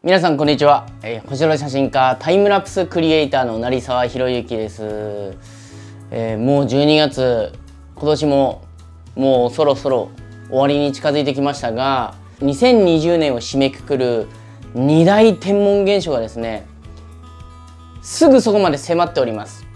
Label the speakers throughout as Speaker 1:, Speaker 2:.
Speaker 1: 皆さんこんにちは、えー、星空写真家タイムラプスクリエイターの成沢宏之です、えー、もう12月今年ももうそろそろ終わりに近づいてきましたが2020年を締めくくる2大天文現象がですねすぐそこまで迫っております。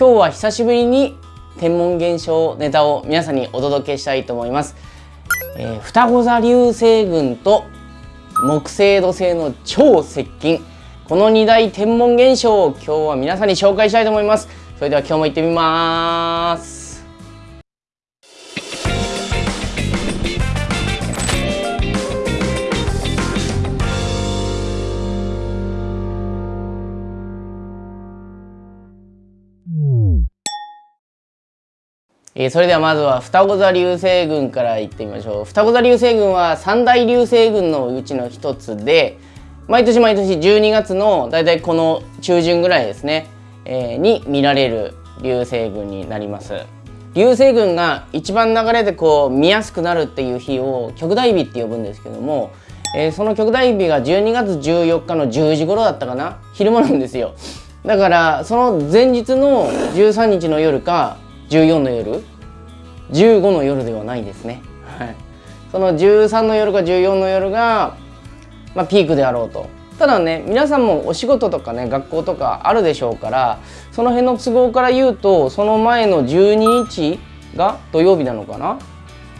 Speaker 1: 今日は久しぶりに天文現象ネタを皆さんにお届けしたいと思います、えー、双子座流星群と木星土星の超接近。この2大天文現象を今日は皆さんに紹介したいと思います。それでは今日も行ってみます。えー、それではまずは双子座流星群からいってみましょう。双子座流星群は三大流星群のうちの一つで毎年毎年12月のだいたいこの中旬ぐらいですね、えー、に見られる流星群になります。流星群が一番流れでこう見やすくなるっていう日を極大日って呼ぶんですけども、えー、その極大日が12月14日の10時頃だったかな？昼間なんですよ。だからその前日の13日の夜か14の夜15の夜ではないですね、はい、その13の夜か14の夜が、まあ、ピークであろうと。ただね皆さんもお仕事とかね学校とかあるでしょうからその辺の都合から言うとその前の12日が土曜日なのかな。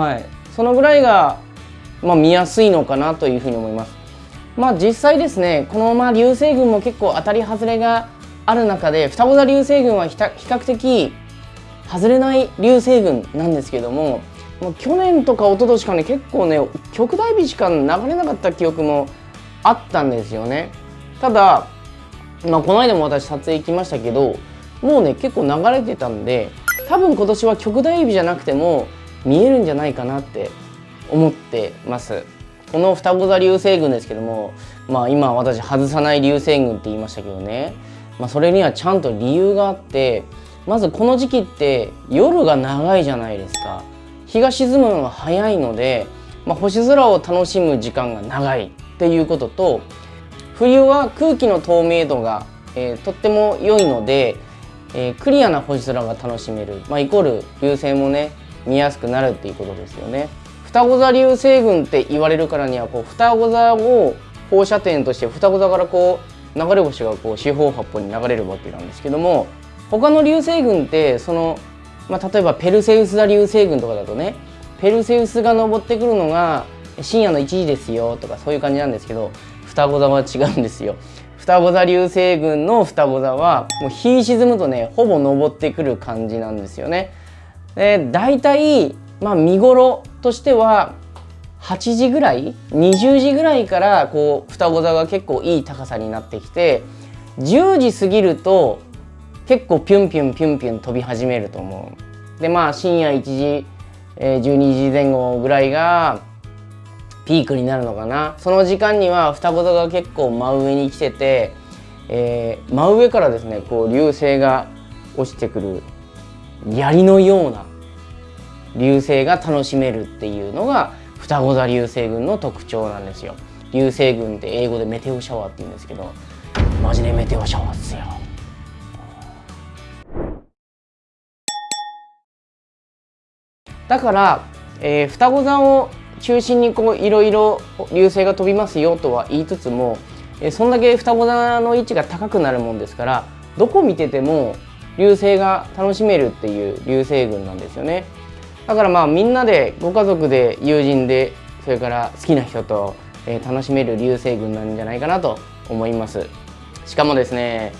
Speaker 1: はい。そのぐらいが、まあ、見やすいのかなというふうに思います。まあ実際ですねこのまあ流星群も結構当たり外れがある中で双子座流星群は比較的外れない流星群なんですけどももう去年とか一昨年かね結構ね極大日しか流れなかった記憶もあったんですよね。ただ、まあ、この間も私撮影行きましたけどもうね結構流れてたんで多分今年は極大日じゃなくても見えるんじゃないかなって思ってます。この双子座流星群ですけどもまあ今私外さない流星群って言いましたけどね、まあ、それにはちゃんと理由があってまずこの時期って夜が長いじゃないですか日が沈むのが早いので、まあ、星空を楽しむ時間が長いっていうことと冬は空気の透明度が、えー、とっても良いので、えー、クリアな星空が楽しめる、まあ、イコール流星もね見やすくなるっていうことですよね。双子座流星群って言われるからにはこう双子座を放射点として双子座からこう流れ星がこう四方八方に流れるわけなんですけども他の流星群ってその、まあ、例えばペルセウス座流星群とかだとねペルセウスが登ってくるのが深夜の1時ですよとかそういう感じなんですけど双子座は違うんですよ。双子座流星群の双子座はもう日沈むとねほぼ登ってくる感じなんですよね。で大体まあ見頃としては8時ぐらい20時ぐらいからこう双子座が結構いい高さになってきて10時過ぎると結構ピュンピュンピュンピュン飛び始めると思う。でまあ深夜1時、えー、12時前後ぐらいがピークになるのかな。その時間には双子座が結構真上に来てて、えー、真上からですねこう流星が落ちてくる槍のような流星が楽しめるっていうのが双子座流星群の特徴なんですよ。流星群って英語でメテオシャワーって言うんですけどマジでメテオシャワーっすよ。だから、えー、双子座を中心にこういろいろ流星が飛びますよとは言いつつも、えー、そんだけ双子座の位置が高くなるもんですからどこ見てても流星が楽しめるっていう流星群なんですよね。だからまあみんなでご家族で友人でそれから好きな人と、えー、楽しめる流星群なんじゃないかなと思います。しかもですね、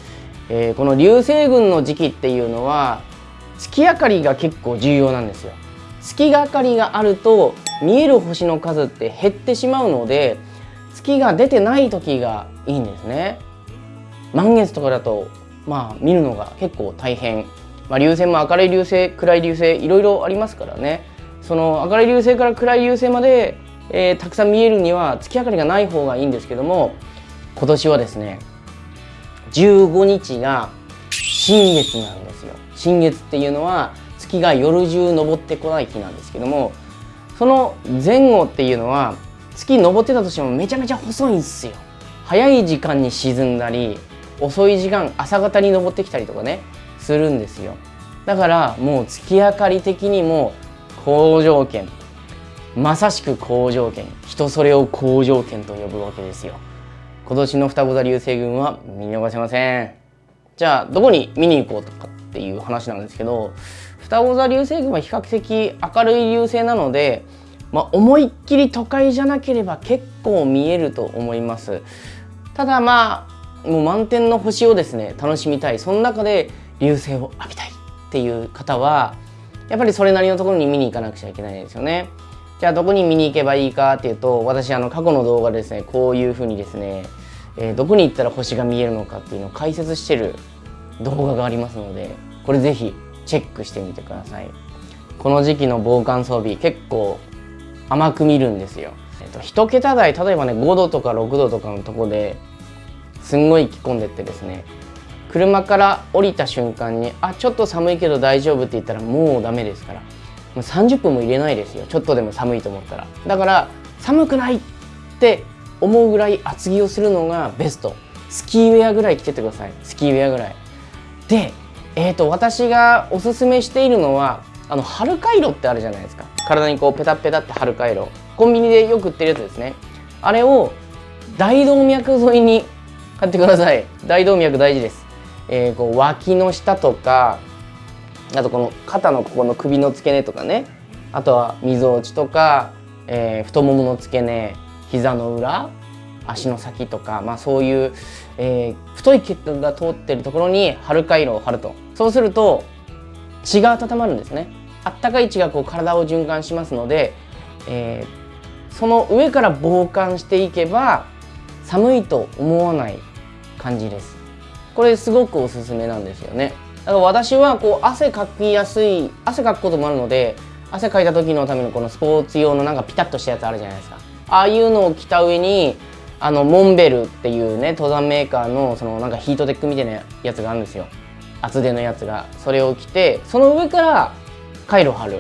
Speaker 1: えー、この流星群の時期っていうのは月明かりが結構重要なんですよ。月がかりがあると見える星の数って減ってしまうので月が出てない時がいいんですね。満月とかだとまあ見るのが結構大変、まあ、流星も明るい流星暗い流星いろいろありますからね。その明るい流星から暗い流星まで、えー、たくさん見えるには月明かりがない方がいいんですけども今年はですね15日が新月なんですよ。新月っていうのは月が夜中昇ってこない日なんですけどもその前後っていうのは月登ってたとしてもめちゃめちゃ細いんですよ。早い時間に沈んだり遅い時間朝方に登ってきたりとかねするんですよ。だからもう月明かり的にも好条件まさしく好条件人それを好条件と呼ぶわけですよ。今年の双子座流星群は見逃せません。じゃあどこに見に行こうとかっていう話なんですけど双子座流星群は比較的明るい流星なので、まあ、思いっきり都会じゃなければ結構見えると思います。ただまあもう満天の星をですね楽しみたい。その中で流星を浴びたいっていう方はやっぱりそれなりのところに見に行かなくちゃいけないですよね。じゃあどこに見に行けばいいかっていうと私あの過去の動画でですねこういうふうにですね、えー、どこに行ったら星が見えるのかっていうのを解説してる動画がありますのでこれぜひチェックしてみてください。この時期の防寒装備結構甘く見るんですよ、えっと、1桁台例えばね5度とか6度とかのとこですんごい着込んでってですね車から降りた瞬間にあちょっと寒いけど大丈夫って言ったらもうダメですからもう30分も入れないですよ。ちょっとでも寒いと思ったら。だから寒くないって思うぐらい厚着をするのがベスト。スキーウェアぐらい着ててください。スキーウェアぐらい。でえーと、私がおすすめしているのはあの春回路ってあるじゃないですか。体にこうペタペタって春回路。コンビニでよく売ってるやつですね。あれを大動脈沿いに買ってください。大動脈大事です、えー、こう脇の下とかあとこの肩のここの首の付け根とかね。あとはみぞおちとか、えー、太ももの付け根膝の裏。足の先とか、まあ、そういう、えー、太い血管が通ってるところに春回路を貼ると。そうすると血が温まるんですね。あったかい血がこう体を循環しますので、えー、その上から防寒していけば寒いと思わない感じです。これすごくおすすめなんですよね。だから私はこう汗かきやすい汗かくこともあるので汗かいた時のためのこのスポーツ用のなんかピタッとしたやつあるじゃないですか。ああいうのを着た上にあのモンベルっていうね登山メーカーのそのなんかヒートテックみたいなやつがあるんですよ。厚手のやつが。それを着てその上から回路貼る。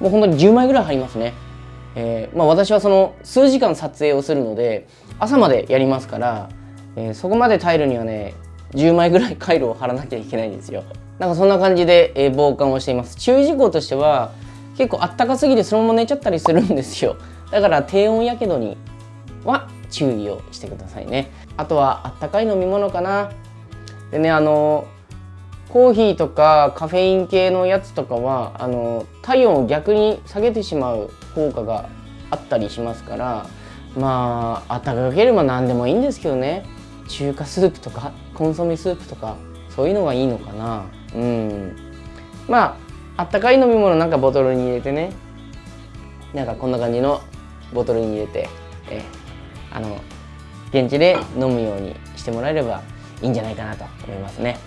Speaker 1: もう本当に10枚ぐらい貼りますね。えー、まあ、私はその数時間撮影をするので朝までやりますから、えー、そこまで耐えるにはね10枚ぐらい回路を貼らなきゃいけないんですよ。なんかそんな感じで、えー、防寒をしています。注意事項としては結構あったかすぎてそのまま寝ちゃったりするんですよ。だから低温やけどには注意をしてくださいね。あとはあったかい飲み物かな。でねあのコーヒーとかカフェイン系のやつとかはあの体温を逆に下げてしまう効果があったりしますからまああったかければ何でもいいんですけどね。中華スープとかコンソメスープとかそういうのがいいのかな。うん。まああったかい飲み物なんかボトルに入れてね。なんかこんな感じのボトルに入れてえあの現地で飲むようにしてもらえればいいんじゃないかなと思いますね。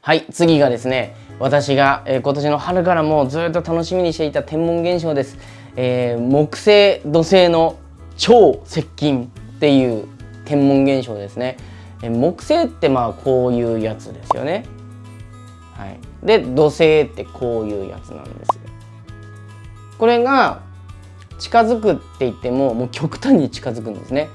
Speaker 1: はい次がですね私が、えー、今年の春からもずっと楽しみにしていた天文現象です、えー、木星土星の超接近っていう天文現象ですね、えー、木星ってまあこういうやつですよね。はい。で土星ってこういうやつなんですこれが近づくって言ってももう極端に近づくんですね。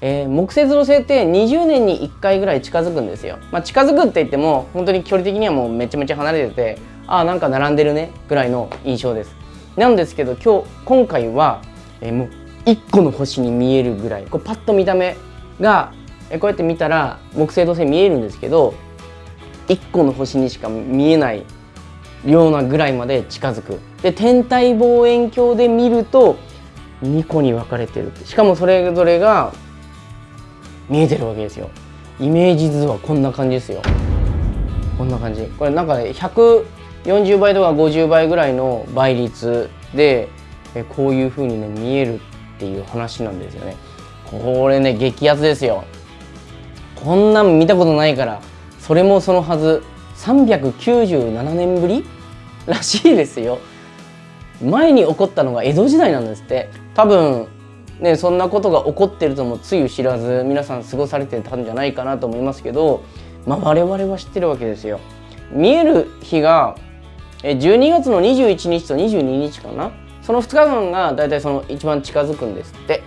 Speaker 1: えー、木星土星って20年に1回ぐらい近づくんですよ。まあ、近づくって言っても本当に距離的にはもうめちゃめちゃ離れててああなんか並んでるねぐらいの印象です。なんですけど今日今回は、えー、もう1個の星に見えるぐらいこうパッと見た目が、えー、こうやって見たら木星土星見えるんですけど1個の星にしか見えないようなぐらいまで近づく。で天体望遠鏡で見ると2個に分かれてるしかもそれぞれが見えてるわけですよ。イメージ図はこんな感じですよ。こんな感じ。これなんかね140倍とか50倍ぐらいの倍率でこういう風にね見えるっていう話なんですよね。これね激アツですよ。こんなん見たことないからそれもそのはず。397年ぶりらしいですよ。前に起こったのが江戸時代なんですって。多分ねそんなことが起こってるともつゆ知らず皆さん過ごされてたんじゃないかなと思いますけど、まあ、我々は知ってるわけですよ。見える日が12月の21日と22日かな？その2日間がだいたいその一番近づくんですって。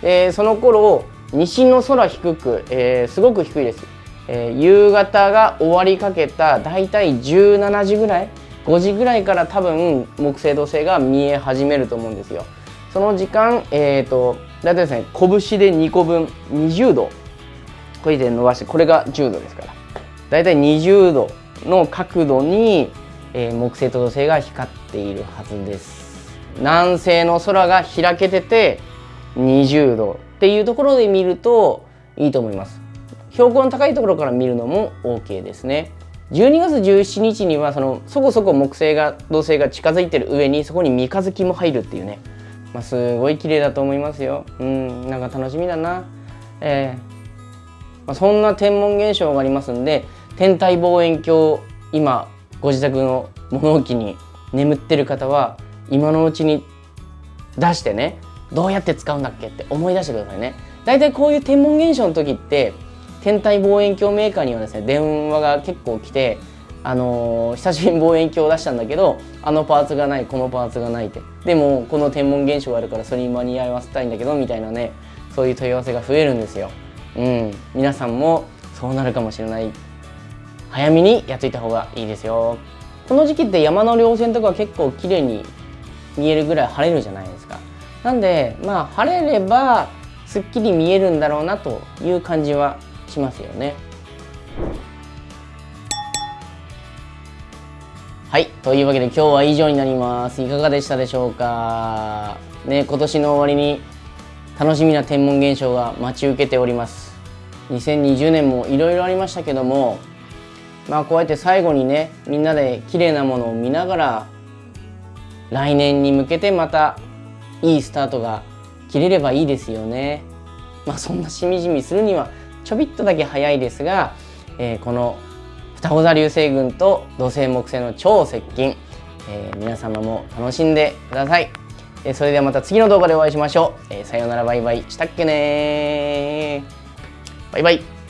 Speaker 1: でその頃西の空低く、えー、すごく低いです、えー、夕方が終わりかけただいたい17時ぐらい5時ぐらいから多分木星土星が見え始めると思うんですよ。その時間えっ、ー、とだいたいですね拳で2個分20度。これで伸ばしてこれが10度ですから。だいい20度の角度に、えー、木星と土星が光っているはずです。南西の空が開けてて20度っていうところで見るといいと思います。標高の高いところから見るのも OK ですね。12月17日にはそのそこそこ木星が土星が近づいてる上にそこに三日月も入るっていうね、まあ、すごい綺麗だと思いますよ。うんなんか楽しみだな。えー、まあ、そんな天文現象がありますんで天体望遠鏡今ご自宅の物置に眠ってる方は今のうちに出してねどうやって使うんだっけって思い出してくださいね。大体こういう天文現象の時って天体望遠鏡メーカーにはですね電話が結構来てあのー、久しぶりに望遠鏡を出したんだけどあのパーツがないこのパーツがないって。でもこの天文現象があるからそれに間に合わせたいんだけどみたいなねそういう問い合わせが増えるんですよ。うん。皆さんもそうなるかもしれない。早めにやっといた方がいいですよ。この時期って山の稜線とか結構綺麗に見えるぐらい晴れるじゃないですか。なんでまあ晴れればすっきり見えるんだろうなという感じはしますよね。はい。というわけで今日は以上になります。いかがでしたでしょうか？ね今年の終わりに楽しみな天文現象が待ち受けております。2020年もいろいろありましたけどもまあこうやって最後にねみんなで綺麗なものを見ながら来年に向けてまたいいスタートが切れればいいですよね。まあそんなしみじみするにはちょびっとだけ早いですが、えー、この双子座流星群と土星木星の超接近、えー、皆様も楽しんでください、えー、それではまた次の動画でお会いしましょう、えさようならバイバイ。したっけねバイバイ。